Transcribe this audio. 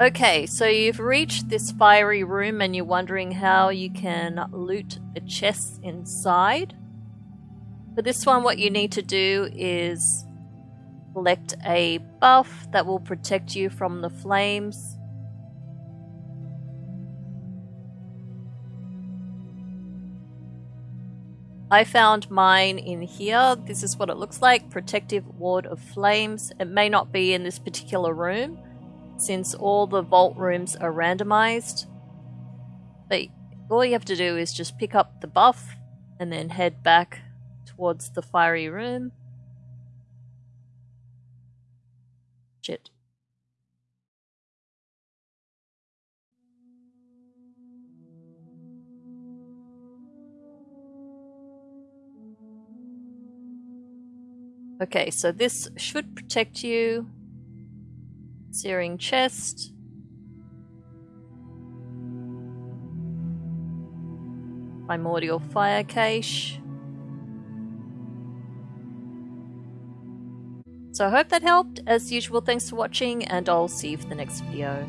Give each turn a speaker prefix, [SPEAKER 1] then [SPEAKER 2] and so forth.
[SPEAKER 1] Okay, so you've reached this fiery room and you're wondering how you can loot the chests inside. For this one, what you need to do is collect a buff that will protect you from the flames. I found mine in here. This is what it looks like. Protective Ward of Flames. It may not be in this particular room since all the vault rooms are randomized. But all you have to do is just pick up the buff and then head back towards the fiery room. Shit. Okay, so this should protect you. Searing chest. Primordial fire cache. So I hope that helped. As usual, thanks for watching, and I'll see you for the next video.